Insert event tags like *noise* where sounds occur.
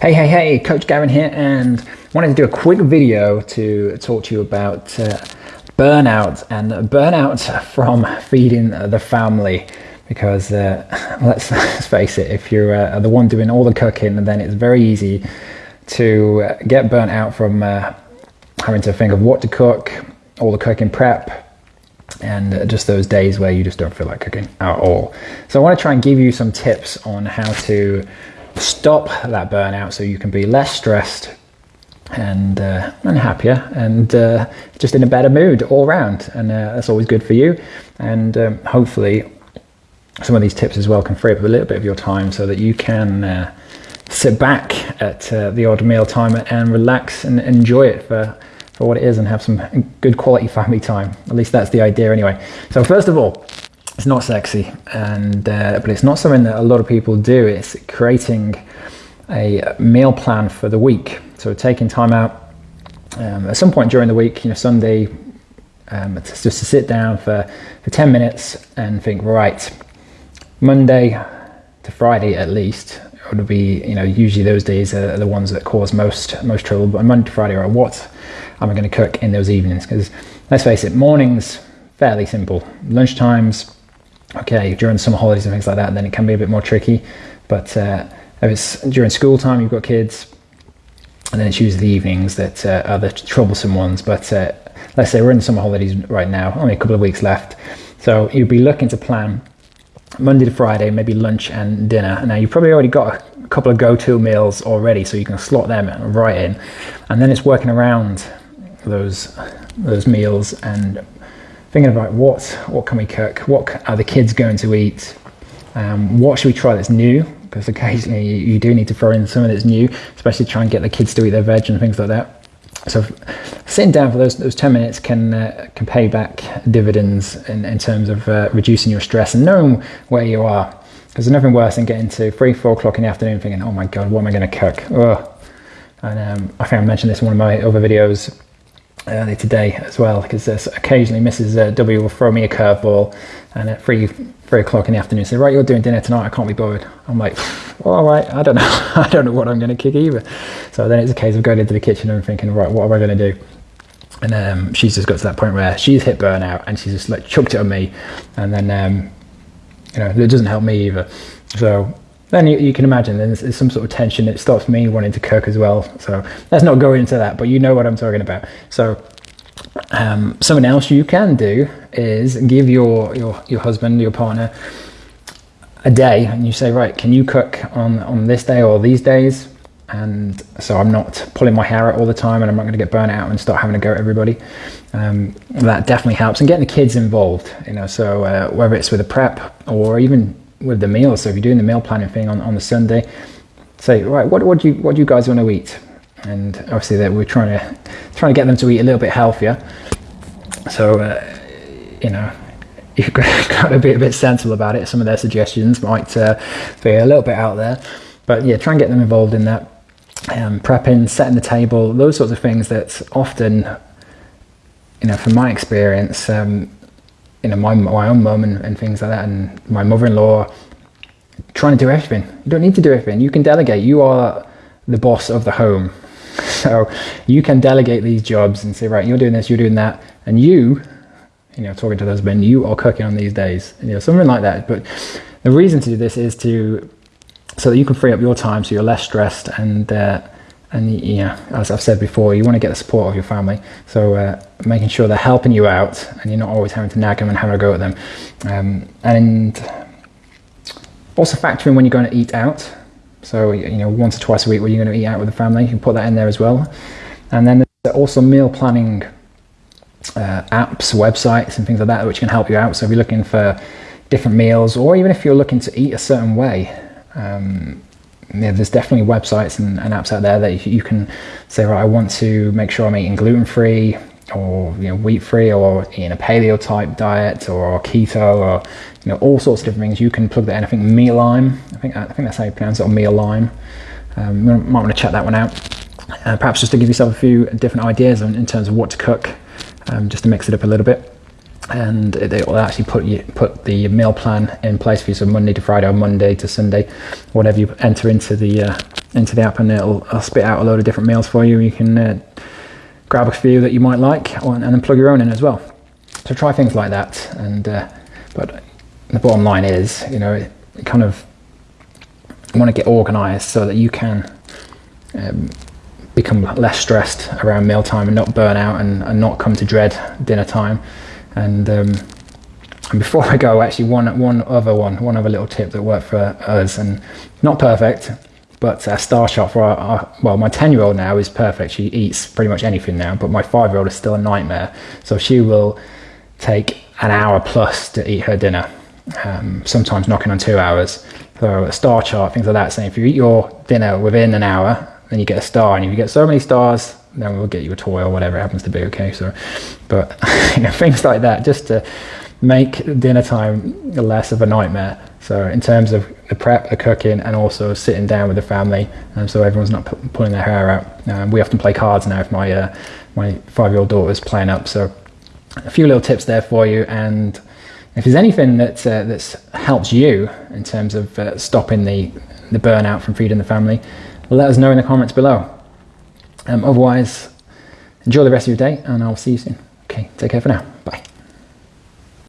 Hey, hey, hey, Coach Gavin here, and wanted to do a quick video to talk to you about uh, burnout and burnout *laughs* from feeding the family. Because uh, *laughs* let's, let's, face it, if you're uh, the one doing all the cooking, then it's very easy to get burnt out from uh, having to think of what to cook, all the cooking prep, and just those days where you just don't feel like cooking at all. So I want to try and give you some tips on how to stop that burnout so you can be less stressed and uh, and happier and uh, just in a better mood all around and uh, that's always good for you. And um, hopefully some of these tips as well can free up a little bit of your time so that you can uh, sit back at uh, the odd meal time and relax and enjoy it for for what it is and have some good quality family time. At least that's the idea anyway. So first of all it's not sexy, and uh, but it's not something that a lot of people do. It's creating a meal plan for the week. So taking time out um, at some point during the week, you know, Sunday, um, just to sit down for, for 10 minutes and think, right, Monday to Friday at least, would be, you know, usually those days are the ones that cause most most trouble. But Monday to Friday, are what am I going to cook in those evenings? Because let's face it, mornings fairly simple. Lunchtimes okay, during summer holidays and things like that, then it can be a bit more tricky. But uh, if it's during school time, you've got kids, and then it's usually the evenings that uh, are the troublesome ones. But uh, let's say we're in summer holidays right now, only a couple of weeks left. So you'd be looking to plan Monday to Friday, maybe lunch and dinner. Now you've probably already got a couple of go-to meals already, so you can slot them right in. And then it's working around those those meals and thinking about what what can we cook, what are the kids going to eat, um, what should we try that's new, because occasionally you, you, do need to throw in something that's new, especially try and get the kids to eat their veg and things like that. So sitting down for those those 10 minutes can uh, can pay back dividends in, in terms of uh, reducing your stress and knowing where you are. Because there's nothing worse than getting to three, four o'clock in the afternoon thinking, oh my God, what am I going to cook? Ugh. And um, I think I mentioned this in one of my other videos early today as well because occasionally Mrs. W will throw me a curveball and at three three o'clock in the afternoon say right you're doing dinner tonight I can't be bothered. I'm like *laughs* well, all right I don't know *laughs* I don't know what I'm going to kick either. So then it's a case of going into the kitchen and thinking right what am I going to do? And um, she's just got to that point where she's hit burnout and she's just like chucked it on me and then um, you know it doesn't help me either. So then you, you, can imagine there's, there's, some sort of tension. It stops me wanting to cook as well. So let's not go into that, but you know what I'm talking about. So um, something else you can do is give your, your, your husband, your partner, a day and you say, right, can you cook on, on this day or these days? And so I'm not pulling my hair out all the time and I'm not going to get burnt out and start having to go at everybody. Um, that definitely helps. And getting the kids involved, you know, so uh, whether it's with a prep or even with the meals. So if you're doing the meal planning thing on, on the Sunday, say, right, what, what do you what do you guys want to eat? And obviously that we're trying to trying to get them to eat a little bit healthier. So uh, you know, *laughs* you've got to be a bit sensible about it. Some of their suggestions might uh, be a little bit out there, but yeah, try and get them involved in that. Um, prepping, setting the table, those sorts of things that often, you know, from my experience, um, you know, my, my own mum and, and things like that, and my mother-in-law trying to do everything. You don't need to do everything. You can delegate. You are the boss of the home. *laughs* So you can delegate these jobs and say, right, you're doing this, you're doing that, and you, you know, talking to the husband, you are cooking on these days, you know, something like that. But the reason to do this is to so that you can free up your time, so you're less stressed and uh, and yeah, as I've said before, you want to get the support of your family. So uh, making sure they're helping you out, and you're not always having to nag them and have a go at them. Um, and also factor in when you're going to eat out. So you know, once or twice a week, where you're going to eat out with the family, you can put that in there as well. And then there's also meal planning uh, apps, websites, and things like that, which can help you out. So if you're looking for different meals, or even if you're looking to eat a certain way. Um, yeah, there's definitely websites and, and, apps out there that you can say, right, I want to make sure I'm eating gluten free or you know wheat free or in a paleo type diet or keto or you know all sorts of different things. You can plug that in. I think Mealime, I think I think that's how you pronounce it, or Mealime. Um, you might want to check that one out. Uh, perhaps just to give yourself a few different ideas in, in terms of what to cook, um, just to mix it up a little bit and they will actually put you put the meal plan in place for you so monday to friday or monday to sunday whatever you enter into the uh, into the app and it'll, it'll spit out a load of different meals for you. You can uh, grab a few that you might like and then plug your own in as well. So try things like that. And uh, but the bottom line is, you know, it, kind of want to get organised so that you can um, become less stressed around mealtime and not burn out and, and not come to dread dinner time. And, um, before I go, actually, one one other one, one other little tip that worked for us, and not perfect, but a star chart for our, our well, my ten year old now is perfect. She eats pretty much anything now, but my five year old is still a nightmare. So she will take an hour plus to eat her dinner, um, sometimes knocking on two hours. So a star chart, things like that, saying if you eat your dinner within an hour, then you get a star, and if you get so many stars, then we'll get you a toy or whatever it happens to be. Okay, so, but *laughs* you know, things like that, just to make dinner time less of a nightmare. So in terms of the prep, the cooking, and also sitting down with the family, and so everyone's not pulling their hair out. Um, we often play cards now if my uh, my five-year-old daughter's playing up. So a few little tips there for you, and if there's anything that uh, that's helps you in terms of uh, stopping the the burnout from feeding the family, let us know in the comments below. Um, otherwise, enjoy the rest of your day, and I'll see you soon. Okay, take care for now. Bye.